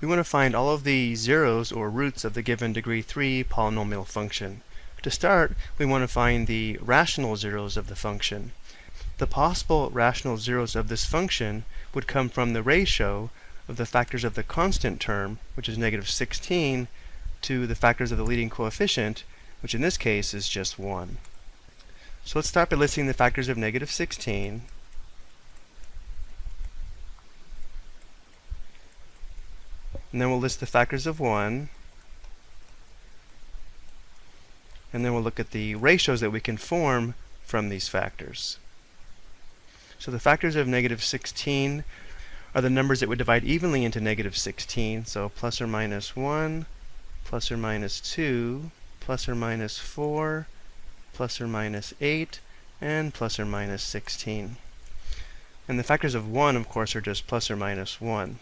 we want to find all of the zeros or roots of the given degree 3 polynomial function. To start, we want to find the rational zeros of the function. The possible rational zeros of this function would come from the ratio of the factors of the constant term, which is negative 16, to the factors of the leading coefficient, which in this case is just 1. So let's start by listing the factors of negative 16. And then we'll list the factors of 1. And then we'll look at the ratios that we can form from these factors. So the factors of negative 16 are the numbers that would divide evenly into negative 16. So plus or minus 1, plus or minus 2, plus or minus 4, plus or minus 8, and plus or minus 16. And the factors of 1, of course, are just plus or minus 1.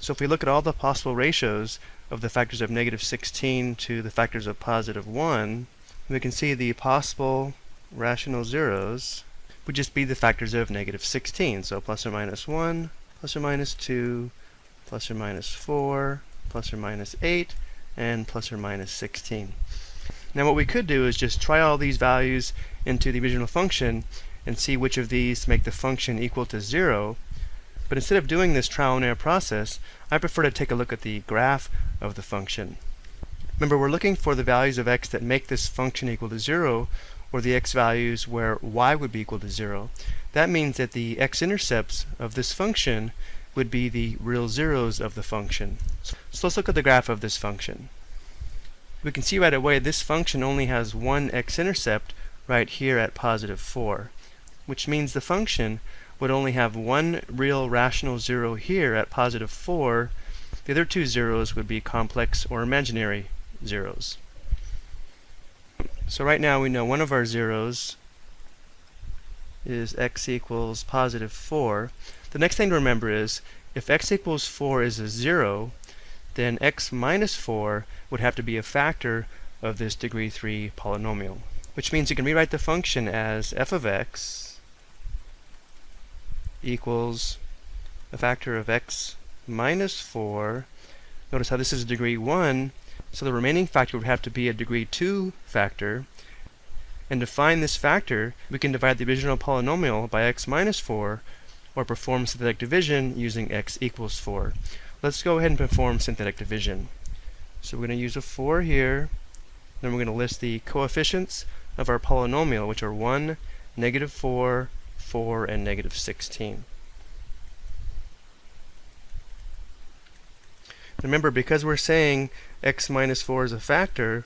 So if we look at all the possible ratios of the factors of negative 16 to the factors of positive 1, we can see the possible rational zeros would just be the factors of negative 16. So plus or minus 1, plus or minus 2, plus or minus 4, plus or minus 8, and plus or minus 16. Now what we could do is just try all these values into the original function and see which of these make the function equal to 0 but instead of doing this trial and error process, I prefer to take a look at the graph of the function. Remember, we're looking for the values of x that make this function equal to 0, or the x values where y would be equal to 0. That means that the x-intercepts of this function would be the real zeros of the function. So let's look at the graph of this function. We can see right away this function only has one x-intercept right here at positive 4, which means the function would only have one real rational zero here at positive 4. The other two zeros would be complex or imaginary zeros. So right now we know one of our zeros is x equals positive 4. The next thing to remember is if x equals 4 is a 0, then x minus 4 would have to be a factor of this degree 3 polynomial, which means you can rewrite the function as f of x equals a factor of x minus 4. Notice how this is a degree 1, so the remaining factor would have to be a degree 2 factor. And to find this factor, we can divide the original polynomial by x minus 4, or perform synthetic division using x equals 4. Let's go ahead and perform synthetic division. So we're going to use a 4 here, then we're going to list the coefficients of our polynomial, which are 1, negative 4, 4, and negative 16. Remember, because we're saying x minus 4 is a factor,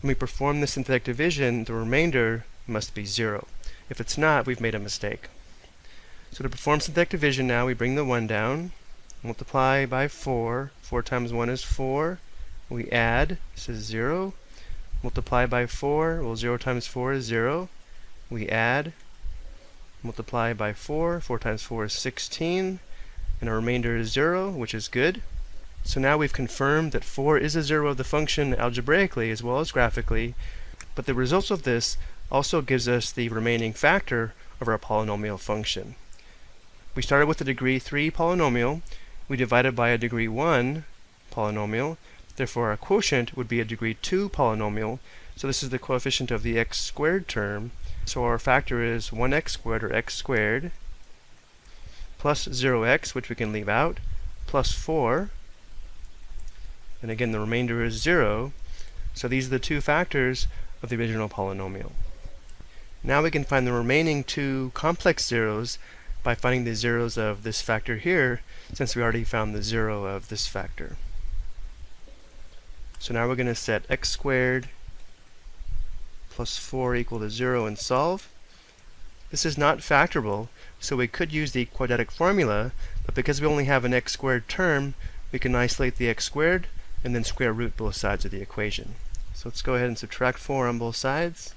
when we perform the synthetic division, the remainder must be 0. If it's not, we've made a mistake. So to perform synthetic division now, we bring the 1 down, multiply by 4. 4 times 1 is 4. We add, this is 0. Multiply by 4, well 0 times 4 is 0. We add, multiply by 4. 4 times 4 is 16. And our remainder is 0, which is good. So now we've confirmed that 4 is a 0 of the function algebraically as well as graphically. But the results of this also gives us the remaining factor of our polynomial function. We started with a degree 3 polynomial. We divided by a degree 1 polynomial. Therefore, our quotient would be a degree 2 polynomial. So this is the coefficient of the x squared term. So our factor is 1x squared, or x squared, plus 0x, which we can leave out, plus 4. And again, the remainder is 0. So these are the two factors of the original polynomial. Now we can find the remaining two complex zeros by finding the zeros of this factor here, since we already found the zero of this factor. So now we're going to set x squared plus 4 equal to 0 and solve. This is not factorable, so we could use the quadratic formula, but because we only have an x squared term, we can isolate the x squared and then square root both sides of the equation. So let's go ahead and subtract 4 on both sides.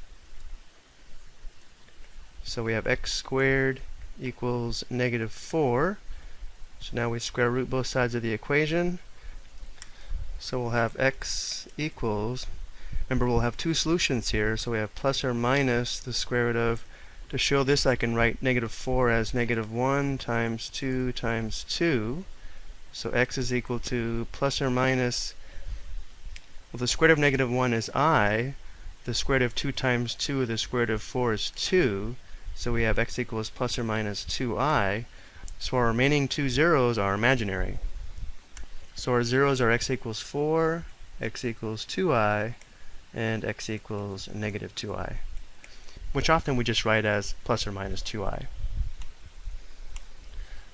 So we have x squared equals negative 4. So now we square root both sides of the equation. So we'll have x equals Remember, we'll have two solutions here, so we have plus or minus the square root of, to show this I can write negative 4 as negative 1 times 2 times 2. So x is equal to plus or minus, well the square root of negative 1 is i, the square root of 2 times 2, the square root of 4 is 2, so we have x equals plus or minus 2i, so our remaining two zeros are imaginary. So our zeros are x equals 4, x equals 2i, and x equals negative 2i, which often we just write as plus or minus 2i.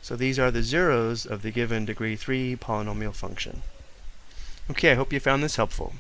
So these are the zeros of the given degree 3 polynomial function. Okay, I hope you found this helpful.